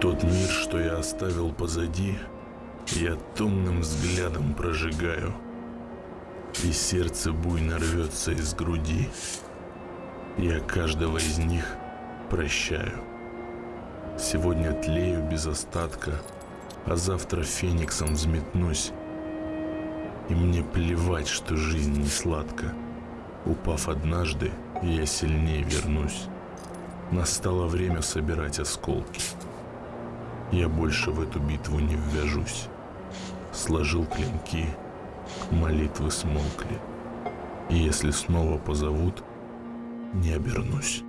Тот мир, что я оставил позади, я томным взглядом прожигаю, И сердце буйно рвется из груди. Я каждого из них прощаю. Сегодня тлею без остатка, а завтра фениксом взметнусь. И мне плевать, что жизнь не сладка. Упав однажды, я сильнее вернусь. Настало время собирать осколки. Я больше в эту битву не ввяжусь. Сложил клинки, молитвы смолкли. И если снова позовут, не обернусь.